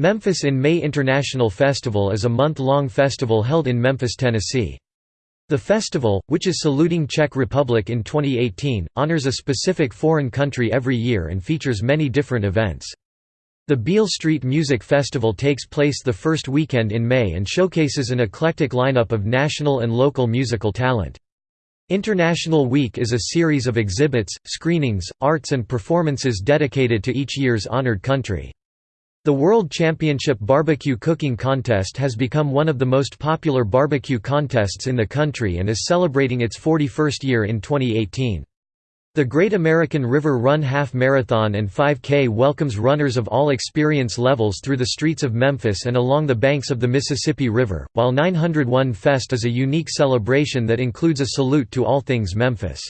Memphis in May International Festival is a month-long festival held in Memphis, Tennessee. The festival, which is saluting Czech Republic in 2018, honors a specific foreign country every year and features many different events. The Beale Street Music Festival takes place the first weekend in May and showcases an eclectic lineup of national and local musical talent. International Week is a series of exhibits, screenings, arts and performances dedicated to each year's honored country. The World Championship Barbecue Cooking Contest has become one of the most popular barbecue contests in the country and is celebrating its 41st year in 2018. The Great American River Run Half Marathon and 5K welcomes runners of all experience levels through the streets of Memphis and along the banks of the Mississippi River, while 901 Fest is a unique celebration that includes a salute to all things Memphis.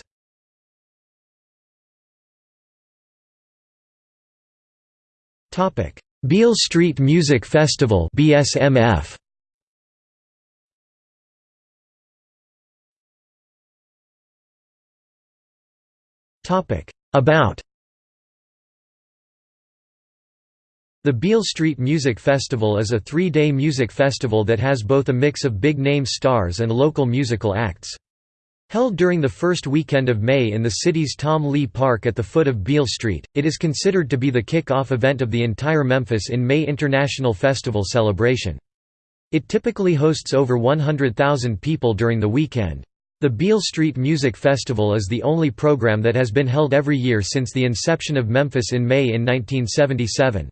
Topic: Beale Street Music Festival BSMF Topic. About. The Beale Street Music Festival is a three-day music festival that has both a mix of big-name stars and local musical acts. Held during the first weekend of May in the city's Tom Lee Park at the foot of Beale Street, it is considered to be the kick-off event of the entire Memphis in May International Festival celebration. It typically hosts over 100,000 people during the weekend. The Beale Street Music Festival is the only program that has been held every year since the inception of Memphis in May in 1977.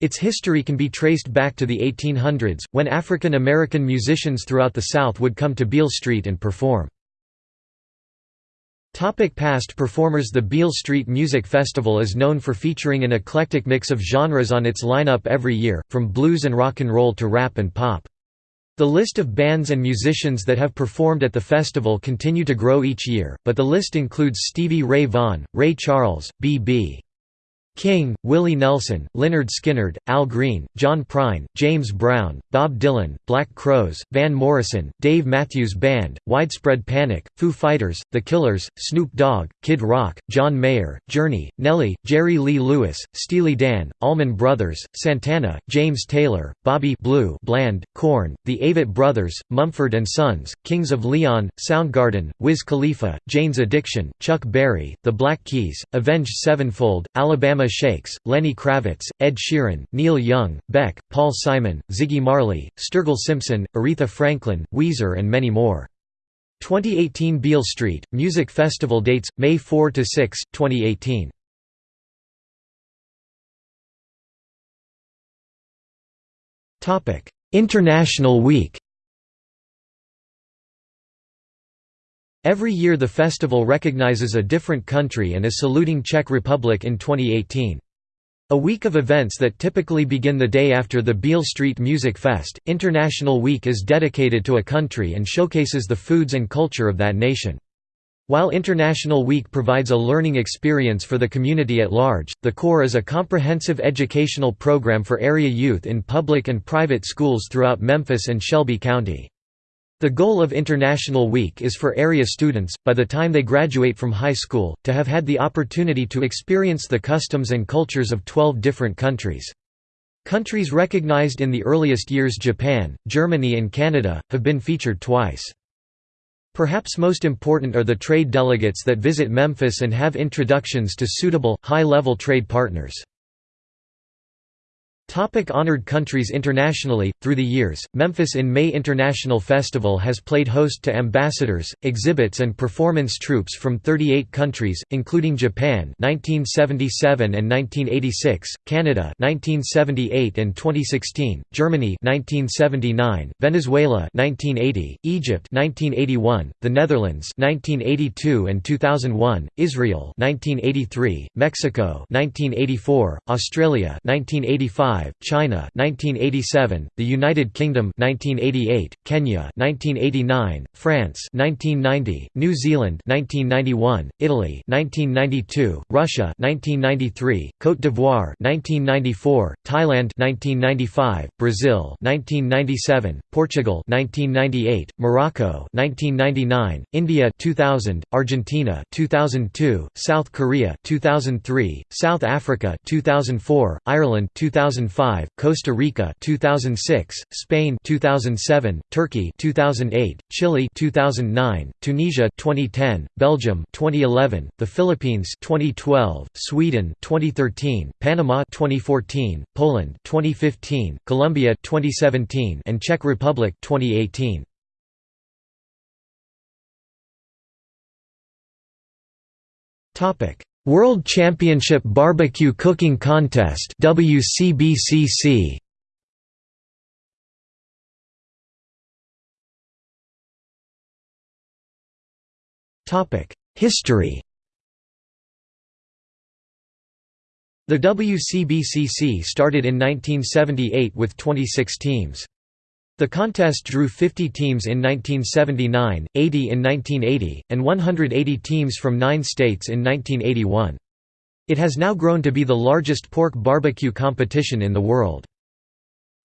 Its history can be traced back to the 1800s, when African American musicians throughout the South would come to Beale Street and perform. Topic past performers The Beale Street Music Festival is known for featuring an eclectic mix of genres on its lineup every year, from blues and rock and roll to rap and pop. The list of bands and musicians that have performed at the festival continue to grow each year, but the list includes Stevie Ray Vaughan, Ray Charles, B.B. King, Willie Nelson, Lynyrd Skynyrd, Al Green, John Prine, James Brown, Bob Dylan, Black Crowes, Van Morrison, Dave Matthews Band, Widespread Panic, Foo Fighters, The Killers, Snoop Dogg, Kid Rock, John Mayer, Journey, Nelly, Jerry Lee Lewis, Steely Dan, Allman Brothers, Santana, James Taylor, Bobby Blue Bland, Korn, The Avett Brothers, Mumford & Sons, Kings of Leon, Soundgarden, Wiz Khalifa, Jane's Addiction, Chuck Berry, The Black Keys, Avenged Sevenfold, Alabama Shakes, Lenny Kravitz, Ed Sheeran, Neil Young, Beck, Paul Simon, Ziggy Marley, Sturgill Simpson, Aretha Franklin, Weezer and many more. 2018 Beale Street, Music Festival dates, May 4–6, 2018 International Week Every year the festival recognizes a different country and is saluting Czech Republic in 2018. A week of events that typically begin the day after the Beale Street Music Fest, International Week is dedicated to a country and showcases the foods and culture of that nation. While International Week provides a learning experience for the community at large, the core is a comprehensive educational program for area youth in public and private schools throughout Memphis and Shelby County. The goal of International Week is for area students, by the time they graduate from high school, to have had the opportunity to experience the customs and cultures of 12 different countries. Countries recognized in the earliest years Japan, Germany and Canada, have been featured twice. Perhaps most important are the trade delegates that visit Memphis and have introductions to suitable, high-level trade partners. Topic honored countries internationally Through the years, Memphis in May International Festival has played host to ambassadors, exhibits and performance troops from 38 countries, including Japan 1977 and 1986, Canada 1978 and 2016, Germany 1979, Venezuela 1980, Egypt 1981, the Netherlands 1982 and 2001, Israel 1983, Mexico 1984, Australia 1985 China 1987, the United Kingdom 1988, Kenya 1989, France 1990, New Zealand 1991, Italy 1992, Russia 1993, Côte d'Ivoire 1994, Thailand 1995, Brazil 1997, Portugal 1998, Morocco 1999, India 2000, Argentina 2002, South Korea 2003, South Africa 2004, Ireland 2004 2005, Costa Rica 2006, Spain 2007, Turkey 2008, Chile 2009, Tunisia 2010, Belgium 2011, the Philippines 2012, Sweden 2013, Panama 2014, Poland 2015, Colombia 2017 and Czech Republic 2018. Topic: World Championship Barbecue Cooking Contest WCBCC. Topic: History. The WCBCC started in 1978 with 26 teams. The contest drew 50 teams in 1979, 80 in 1980, and 180 teams from nine states in 1981. It has now grown to be the largest pork barbecue competition in the world.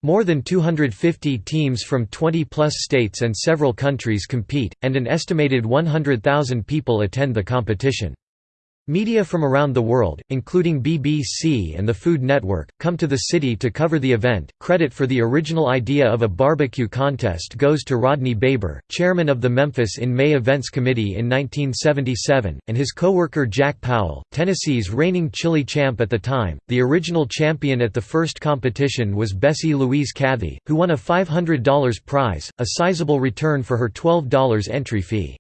More than 250 teams from 20-plus states and several countries compete, and an estimated 100,000 people attend the competition. Media from around the world, including BBC and the Food Network, come to the city to cover the event. Credit for the original idea of a barbecue contest goes to Rodney Baber, chairman of the Memphis in May Events Committee in 1977, and his co-worker Jack Powell, Tennessee's reigning chili champ at the time. The original champion at the first competition was Bessie Louise Cathy, who won a $500 prize, a sizable return for her $12 entry fee.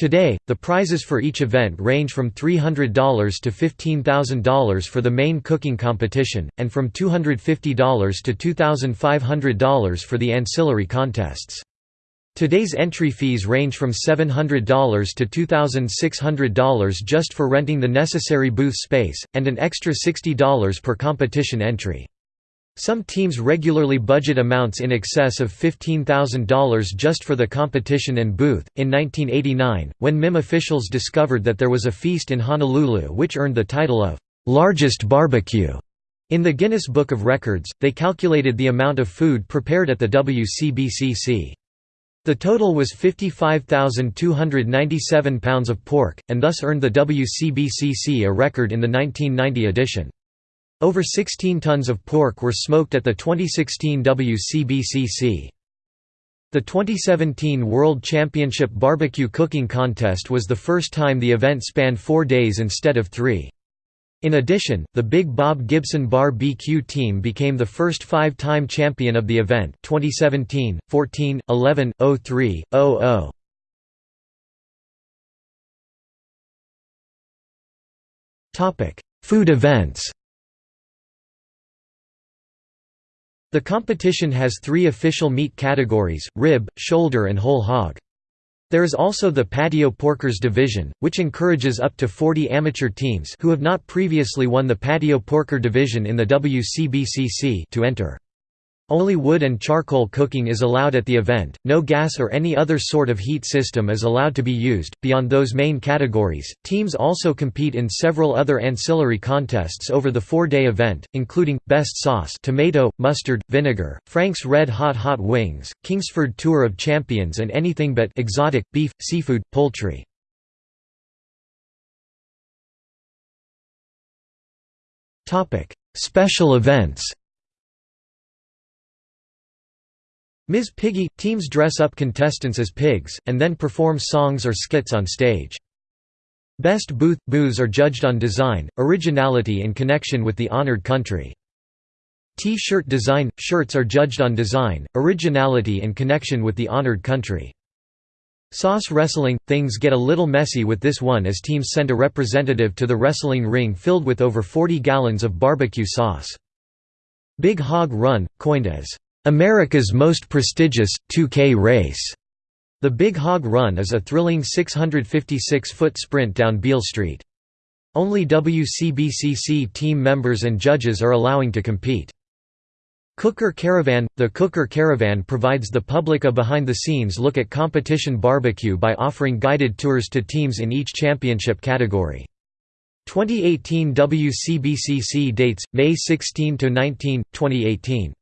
Today, the prizes for each event range from $300 to $15,000 for the main cooking competition, and from $250 to $2,500 for the ancillary contests. Today's entry fees range from $700 to $2,600 just for renting the necessary booth space, and an extra $60 per competition entry. Some teams regularly budget amounts in excess of $15,000 just for the competition and booth. In 1989, when MIM officials discovered that there was a feast in Honolulu which earned the title of largest barbecue in the Guinness Book of Records, they calculated the amount of food prepared at the WCBCC. The total was 55,297 pounds of pork, and thus earned the WCBCC a record in the 1990 edition. Over 16 tons of pork were smoked at the 2016 WCBCC. The 2017 World Championship Barbecue Cooking Contest was the first time the event spanned four days instead of three. In addition, the Big Bob Gibson Bar BQ team became the first five-time champion of the event 2017, 14, 11, 03, 00. Food events The competition has three official meat categories, rib, shoulder and whole hog. There is also the Patio Porkers division, which encourages up to 40 amateur teams who have not previously won the Patio Porker division in the WCBCC to enter. Only wood and charcoal cooking is allowed at the event, no gas or any other sort of heat system is allowed to be used. Beyond those main categories, teams also compete in several other ancillary contests over the four day event, including Best Sauce, Tomato, Mustard, Vinegar, Frank's Red Hot Hot Wings, Kingsford Tour of Champions, and anything but exotic, beef, seafood, poultry. Special events Ms. Piggy – Teams dress up contestants as pigs, and then perform songs or skits on stage. Best Booth – Booths are judged on design, originality and connection with the honored country. T-shirt design – Shirts are judged on design, originality and connection with the honored country. Sauce wrestling – Things get a little messy with this one as teams send a representative to the wrestling ring filled with over 40 gallons of barbecue sauce. Big Hog Run – Coined as America's most prestigious, 2K race. The Big Hog Run is a thrilling 656-foot sprint down Beale Street. Only WCBCC team members and judges are allowing to compete. Cooker Caravan – The Cooker Caravan provides the public a behind-the-scenes look at competition barbecue by offering guided tours to teams in each championship category. 2018 WCBCC dates, May 16–19, 2018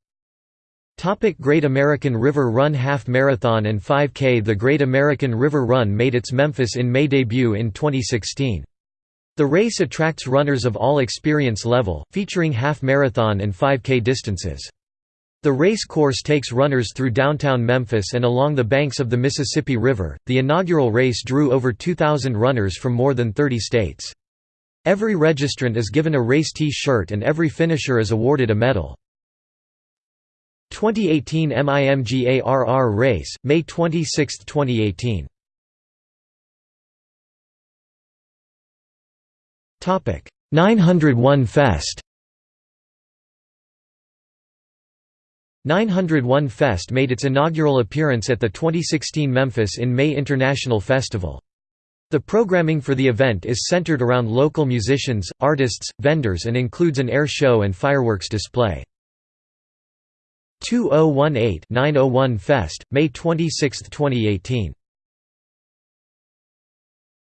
Topic Great American River Run Half Marathon and 5K The Great American River Run made its Memphis in May debut in 2016. The race attracts runners of all experience level, featuring half marathon and 5K distances. The race course takes runners through downtown Memphis and along the banks of the Mississippi River. The inaugural race drew over 2,000 runners from more than 30 states. Every registrant is given a race T-shirt and every finisher is awarded a medal. 2018 MIMGARR race, May 26, 2018. Topic 901 Fest. 901 Fest made its inaugural appearance at the 2016 Memphis in May International Festival. The programming for the event is centered around local musicians, artists, vendors and includes an air show and fireworks display. 2018-901 Fest, May 26, 2018